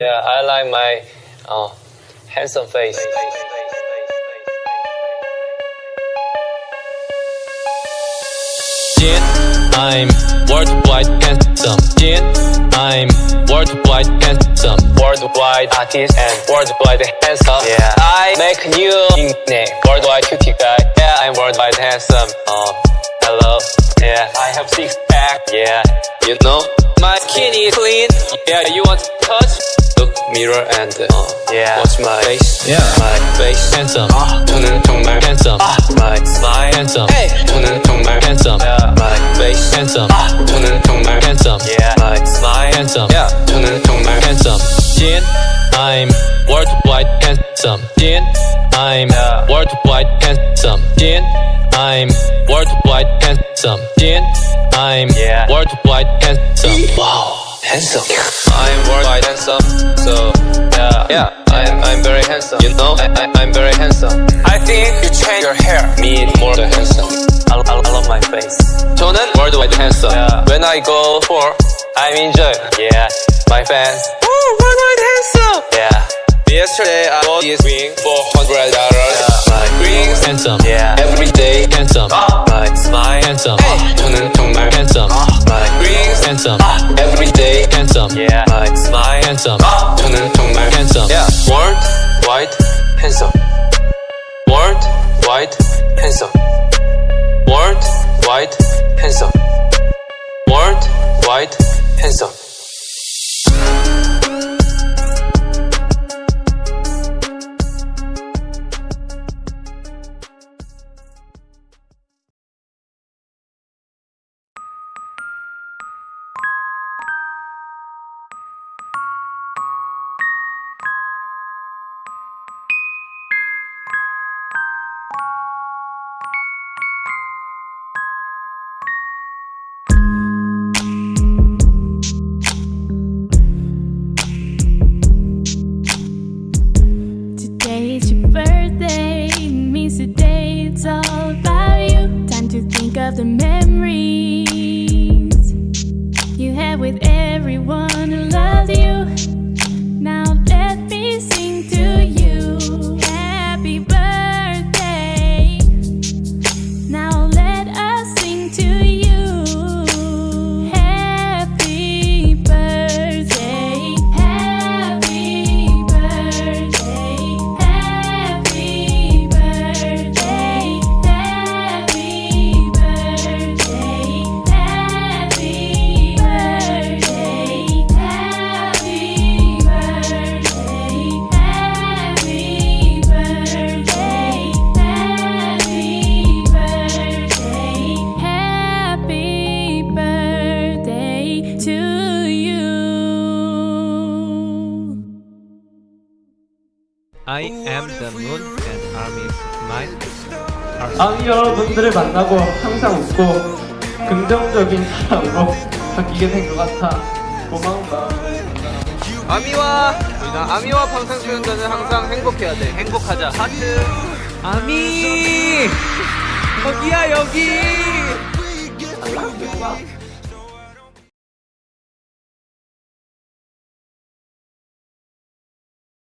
Yeah, I like my uh, handsome face. Jin, I'm worldwide handsome. Jin, I'm worldwide handsome. Worldwide artist and worldwide handsome. Yeah, I make a new nickname. Worldwide cutie guy. Yeah, I'm worldwide handsome. Uh, hello. Yeah, I have six pack. Yeah, you know my skin is clean. Yeah, you want to touch? Look mirror and uh, yeah, watch my face. Yeah, my face handsome. 아, 저는 정말 handsome. 아, my smile handsome. Hey, 저는 정말 handsome. Yeah, my face handsome. 아, 저는 정말 handsome. Yeah, my smile handsome. Yeah, 저는 정말 handsome. Jin, I'm worldwide handsome. Jin, I'm worldwide handsome. Jin, I'm worldwide handsome. Jin, I'm worldwide handsome. Wow. Handsome. I'm worldwide handsome. So yeah, yeah. I'm I'm very handsome. You know, I, I I'm very handsome. I think you change your hair. Me more than handsome. I, I, I love my face. 저는 worldwide handsome. Yeah. When I go for, I'm enjoy. Yeah, my fans. Oh, worldwide handsome. Yeah. Yesterday I bought this ring for hundred dollars. Yeah. My ring handsome. Yeah. Every day handsome. Ah. My smile handsome. Handsome. World wide handsome. World wide handsome. Of the memories you had with everyone who loves you. Now I am the moon and army is mine. 아미 여러분들을 만나고 항상 웃고 긍정적인 사람으로 바뀌게 된 것 같아 고마운 마음 아미와 우리가 아미와 방탄 소년단은 항상 행복해야 돼. 행복하자. 하트. 아미. 여기야 여기.